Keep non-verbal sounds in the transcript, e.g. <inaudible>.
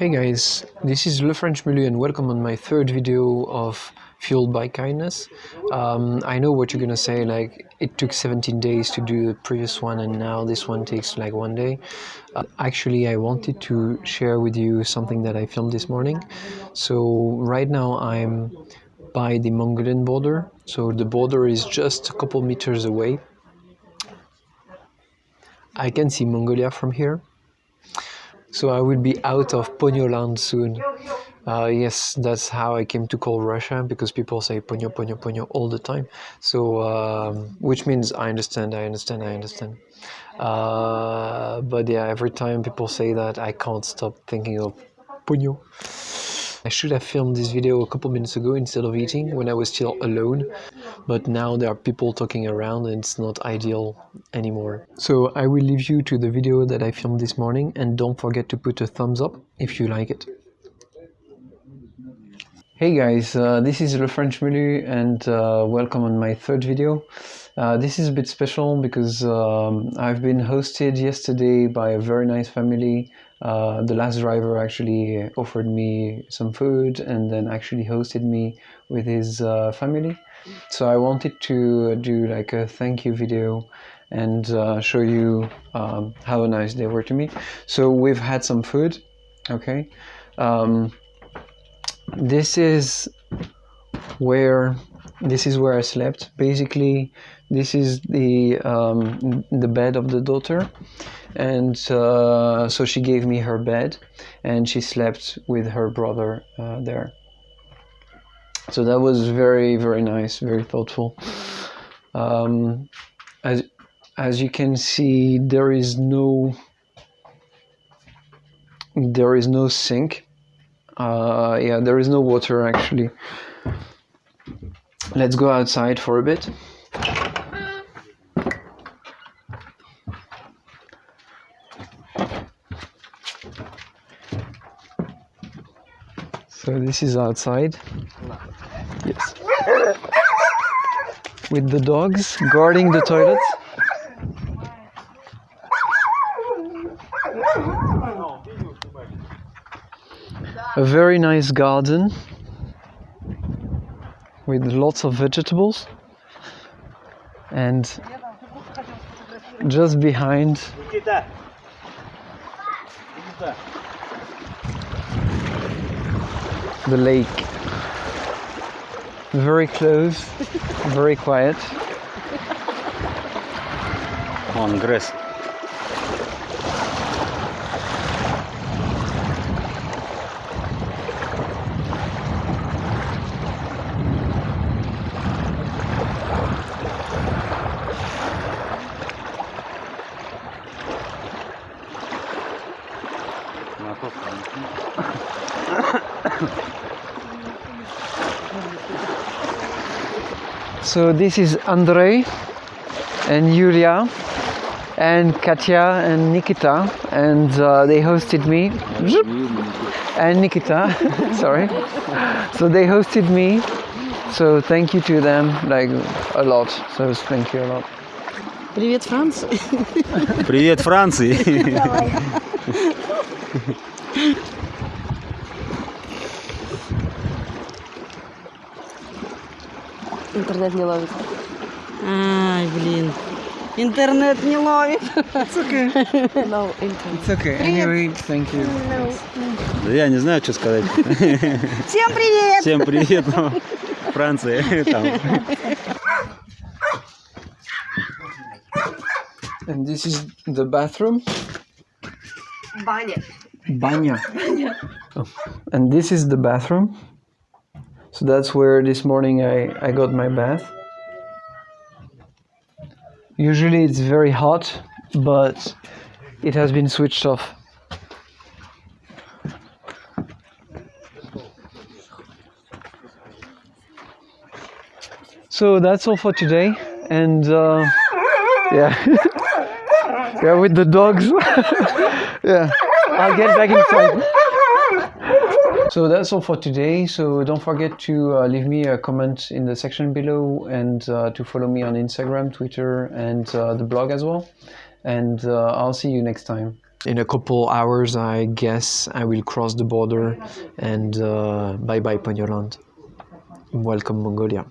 Hey guys, this is Le French Mulu and welcome on my third video of Fueled by Kindness. Um, I know what you're gonna say, like it took 17 days to do the previous one and now this one takes like one day. Uh, actually, I wanted to share with you something that I filmed this morning. So right now I'm by the Mongolian border. So the border is just a couple meters away. I can see Mongolia from here so I will be out of Ponyo land soon. Uh, yes, that's how I came to call Russia because people say Ponyo, Ponyo, Ponyo all the time. So, um, which means I understand, I understand, I understand. Uh, but yeah, every time people say that, I can't stop thinking of Ponyo. I should have filmed this video a couple minutes ago instead of eating when I was still alone, but now there are people talking around and it's not ideal anymore. So I will leave you to the video that I filmed this morning and don't forget to put a thumbs up if you like it. Hey guys, uh, this is Le French Mulu and uh, welcome on my third video. Uh, this is a bit special because um, I've been hosted yesterday by a very nice family. Uh, the last driver actually offered me some food and then actually hosted me with his uh, family. So I wanted to do like a thank you video and uh, show you um, how nice they were to me. So we've had some food, okay. Um, this is where this is where I slept. Basically, this is the um, the bed of the daughter, and uh, so she gave me her bed, and she slept with her brother uh, there. So that was very very nice, very thoughtful. Um, as as you can see, there is no there is no sink. Uh, yeah, there is no water actually. Let's go outside for a bit. So this is outside. Yes. With the dogs guarding the toilet. A very nice garden with lots of vegetables and just behind the lake very close very quiet On. Na to so this is Andrei and Yulia and Katya and Nikita and uh, they hosted me and Nikita sorry <laughs> so they hosted me so thank you to them like a lot so thank you a lot Привет, Франц. Привет, Франции! <laughs> <laughs> Интернет не ловит. Ай, блин. Интернет не ловит. it's okay No, internet. it's okay anyway thank you Да я не знаю, что сказать. Всем привет! Всем привет, ну, Франция. Там. and this is the bathroom Баня. Oh. And this is the bathroom. So that's where this morning I, I got my bath. Usually it's very hot, but it has been switched off. So that's all for today. And uh, yeah. <laughs> yeah, with the dogs. <laughs> yeah, I'll get back inside. So that's all for today. So don't forget to uh, leave me a comment in the section below and uh, to follow me on Instagram, Twitter, and uh, the blog as well. And uh, I'll see you next time. in a couple hours, I guess I will cross the border and uh, bye bye Ponyoland. Welcome Mongolia.